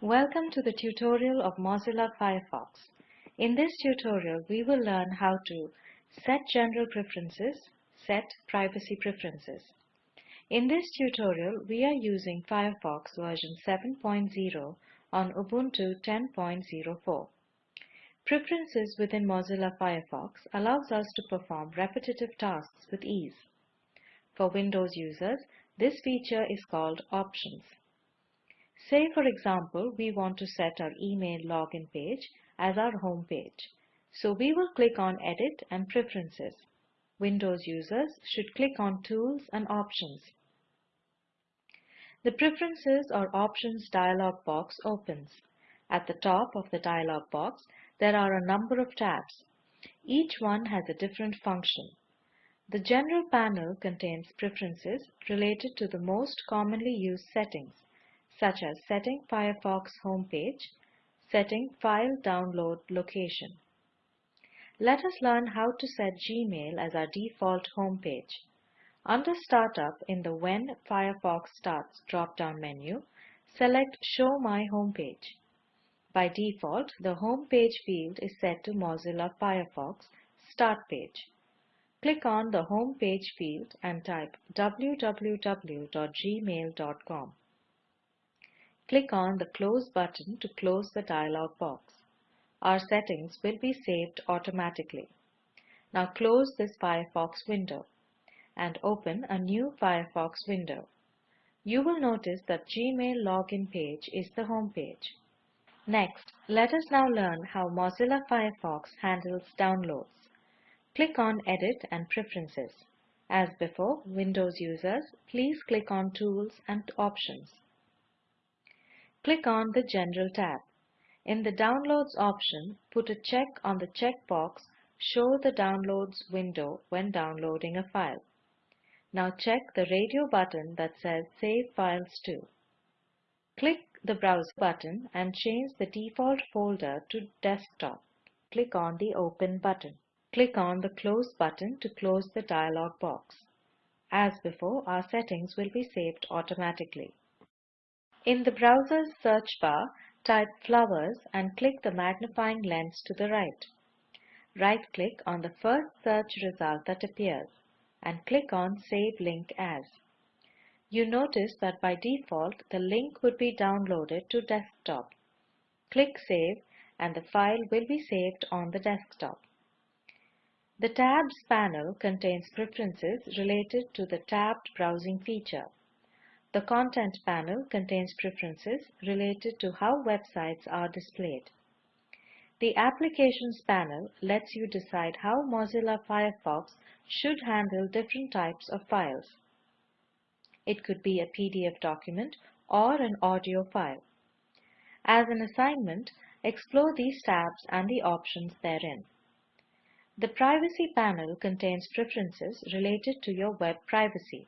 Welcome to the tutorial of Mozilla Firefox. In this tutorial, we will learn how to set general preferences, set privacy preferences. In this tutorial, we are using Firefox version 7.0 on Ubuntu 10.04. Preferences within Mozilla Firefox allows us to perform repetitive tasks with ease. For Windows users, this feature is called Options. Say for example, we want to set our email login page as our home page. So we will click on Edit and Preferences. Windows users should click on Tools and Options. The Preferences or Options dialog box opens. At the top of the dialog box, there are a number of tabs. Each one has a different function. The General panel contains preferences related to the most commonly used settings such as setting Firefox homepage, setting file download location. Let us learn how to set Gmail as our default homepage. Under Startup in the When Firefox Starts drop-down menu, select Show My Homepage. By default, the Homepage field is set to Mozilla Firefox Start Page. Click on the Homepage field and type www.gmail.com. Click on the Close button to close the dialog box. Our settings will be saved automatically. Now close this Firefox window and open a new Firefox window. You will notice that Gmail login page is the home page. Next, let us now learn how Mozilla Firefox handles downloads. Click on Edit and Preferences. As before, Windows users, please click on Tools and Options. Click on the General tab. In the Downloads option, put a check on the checkbox Show the Downloads window when downloading a file. Now check the radio button that says Save Files to. Click the Browse button and change the default folder to Desktop. Click on the Open button. Click on the Close button to close the dialog box. As before, our settings will be saved automatically. In the browser's search bar, type flowers and click the magnifying lens to the right. Right-click on the first search result that appears and click on Save Link As. You notice that by default, the link would be downloaded to desktop. Click Save and the file will be saved on the desktop. The Tabs panel contains preferences related to the tabbed browsing feature. The Content panel contains preferences related to how websites are displayed. The Applications panel lets you decide how Mozilla Firefox should handle different types of files. It could be a PDF document or an audio file. As an assignment, explore these tabs and the options therein. The Privacy panel contains preferences related to your web privacy.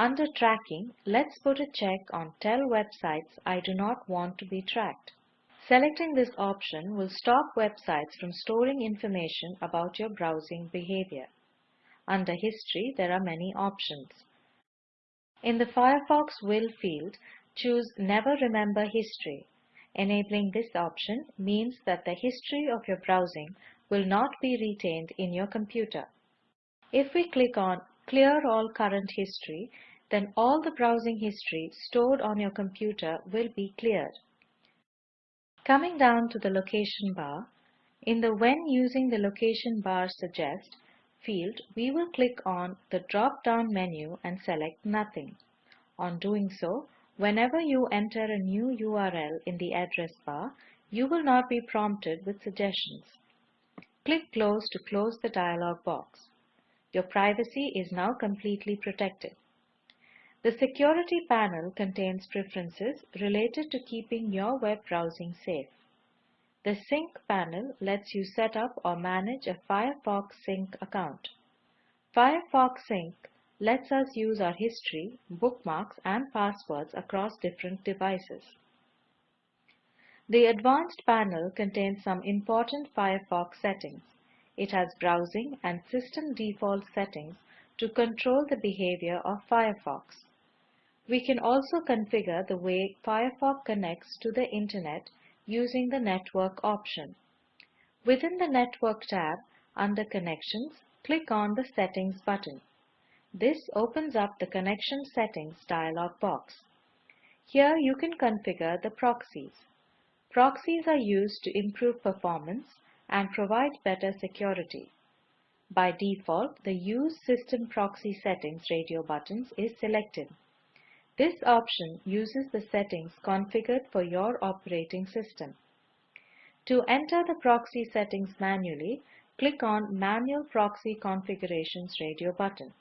Under Tracking, let's put a check on Tell websites I do not want to be tracked. Selecting this option will stop websites from storing information about your browsing behavior. Under History, there are many options. In the Firefox Will field, choose Never Remember History. Enabling this option means that the history of your browsing will not be retained in your computer. If we click on Clear All Current History, then all the browsing history stored on your computer will be cleared. Coming down to the location bar, in the When using the location bar suggest field, we will click on the drop-down menu and select Nothing. On doing so, whenever you enter a new URL in the address bar, you will not be prompted with suggestions. Click Close to close the dialog box. Your privacy is now completely protected. The Security panel contains preferences related to keeping your web browsing safe. The Sync panel lets you set up or manage a Firefox Sync account. Firefox Sync lets us use our history, bookmarks and passwords across different devices. The Advanced panel contains some important Firefox settings. It has browsing and system default settings to control the behavior of Firefox. We can also configure the way Firefox connects to the Internet using the Network option. Within the Network tab, under Connections, click on the Settings button. This opens up the Connection Settings dialog box. Here you can configure the proxies. Proxies are used to improve performance and provide better security. By default, the Use System Proxy Settings radio buttons is selected. This option uses the settings configured for your operating system. To enter the proxy settings manually, click on Manual Proxy Configurations radio button.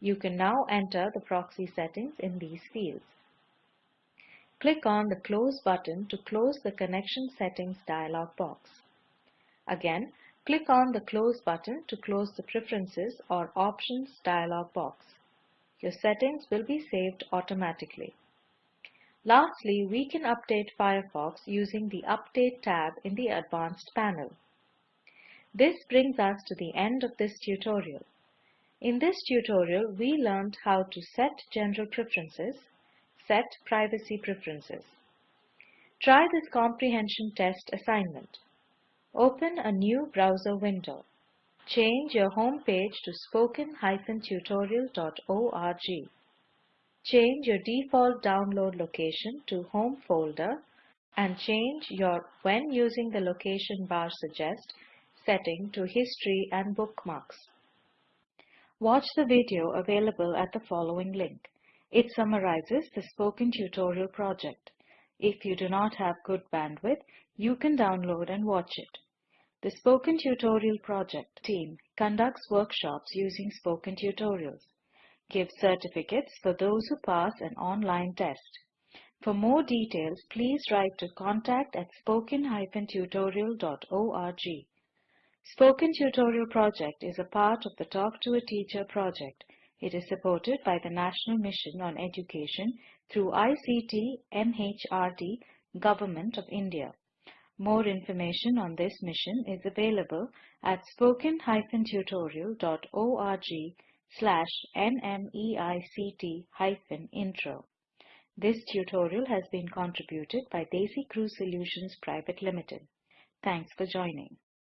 You can now enter the proxy settings in these fields. Click on the Close button to close the Connection Settings dialog box. Again, click on the Close button to close the Preferences or Options dialog box. Your settings will be saved automatically. Lastly, we can update Firefox using the Update tab in the Advanced panel. This brings us to the end of this tutorial. In this tutorial, we learned how to set general preferences, set privacy preferences. Try this comprehension test assignment. Open a new browser window. Change your home page to spoken-tutorial.org. Change your default download location to Home folder and change your When using the location bar suggest setting to History and Bookmarks. Watch the video available at the following link. It summarizes the Spoken Tutorial project. If you do not have good bandwidth, you can download and watch it. The Spoken Tutorial project team conducts workshops using Spoken Tutorials, gives certificates for those who pass an online test. For more details, please write to contact at spoken-tutorial.org. Spoken Tutorial project is a part of the Talk to a Teacher project it is supported by the National Mission on Education through ICT MHRD Government of India. More information on this mission is available at spoken-tutorial.org slash nmeict-intro. This tutorial has been contributed by DesiCrew Solutions Private Limited. Thanks for joining.